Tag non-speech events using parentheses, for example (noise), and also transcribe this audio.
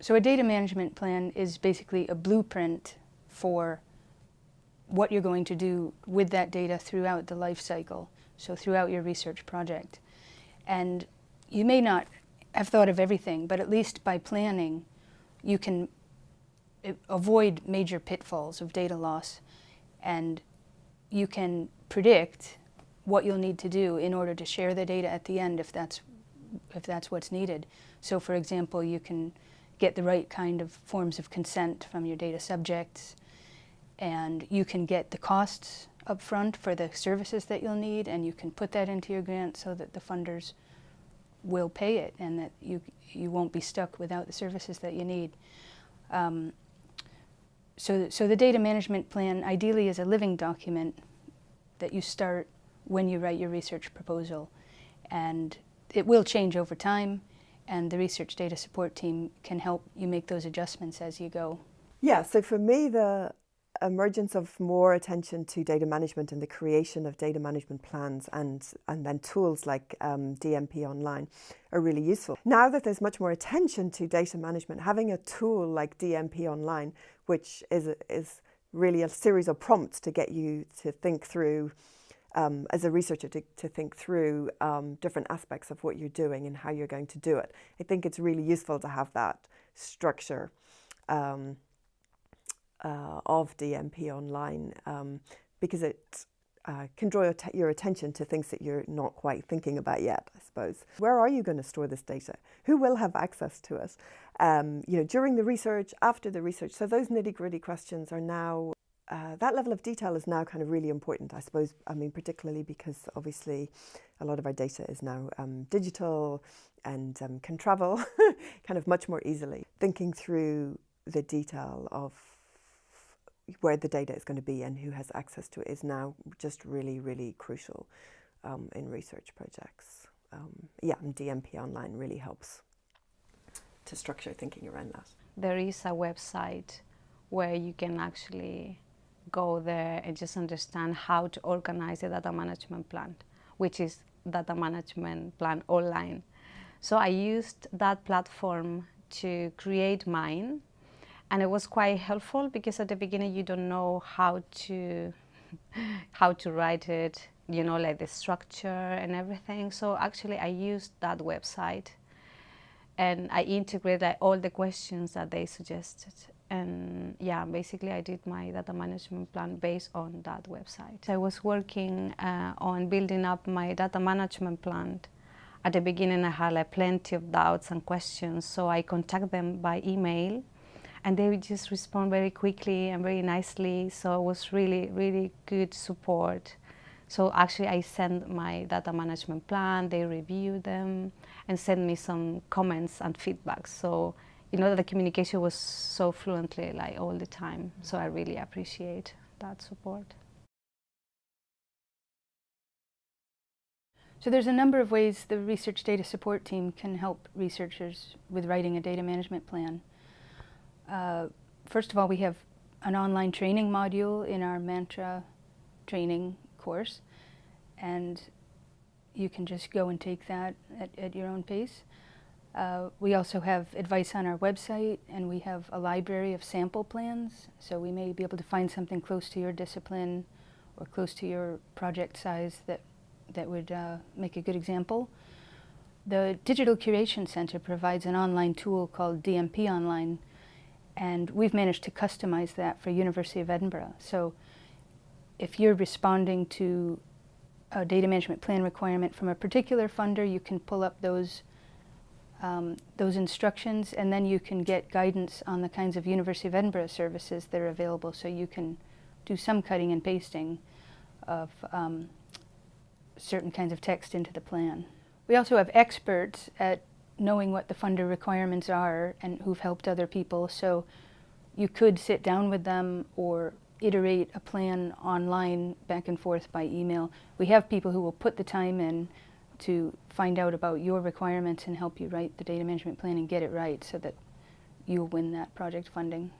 So a data management plan is basically a blueprint for what you're going to do with that data throughout the life cycle, so throughout your research project. And you may not have thought of everything, but at least by planning, you can avoid major pitfalls of data loss and you can predict what you'll need to do in order to share the data at the end if that's, if that's what's needed. So for example, you can get the right kind of forms of consent from your data subjects and you can get the costs up front for the services that you'll need and you can put that into your grant so that the funders will pay it and that you, you won't be stuck without the services that you need. Um, so, so the data management plan ideally is a living document that you start when you write your research proposal. And it will change over time and the research data support team can help you make those adjustments as you go. Yeah, so for me, the emergence of more attention to data management and the creation of data management plans and, and then tools like um, DMP Online are really useful. Now that there's much more attention to data management, having a tool like DMP Online, which is, is really a series of prompts to get you to think through um, as a researcher to, to think through um, different aspects of what you're doing and how you're going to do it. I think it's really useful to have that structure um, uh, of DMP online um, because it uh, can draw your attention to things that you're not quite thinking about yet, I suppose. Where are you going to store this data? Who will have access to it? Um, you know, during the research, after the research. So those nitty gritty questions are now uh, that level of detail is now kind of really important, I suppose, I mean, particularly because obviously a lot of our data is now um, digital and um, can travel (laughs) kind of much more easily. Thinking through the detail of where the data is going to be and who has access to it is now just really, really crucial um, in research projects. Um, yeah, and DMP Online really helps to structure thinking around that. There is a website where you can actually go there and just understand how to organize a data management plan, which is data management plan online. So I used that platform to create mine and it was quite helpful because at the beginning you don't know how to (laughs) how to write it, you know, like the structure and everything. So actually I used that website and I integrated all the questions that they suggested and yeah, basically I did my data management plan based on that website. I was working uh, on building up my data management plan. At the beginning I had like plenty of doubts and questions, so I contact them by email and they would just respond very quickly and very nicely, so it was really, really good support. So actually I sent my data management plan, they reviewed them and sent me some comments and feedback. So you know, that the communication was so fluently like all the time. So I really appreciate that support. So there's a number of ways the research data support team can help researchers with writing a data management plan. Uh, first of all, we have an online training module in our Mantra training course, and you can just go and take that at, at your own pace. Uh, we also have advice on our website and we have a library of sample plans so we may be able to find something close to your discipline or close to your project size that, that would uh, make a good example. The Digital Curation Center provides an online tool called DMP Online and we've managed to customize that for University of Edinburgh. So if you're responding to a data management plan requirement from a particular funder, you can pull up those um, those instructions and then you can get guidance on the kinds of University of Edinburgh services that are available so you can do some cutting and pasting of um, certain kinds of text into the plan. We also have experts at knowing what the funder requirements are and who've helped other people so you could sit down with them or iterate a plan online back and forth by email. We have people who will put the time in to find out about your requirements and help you write the data management plan and get it right so that you'll win that project funding.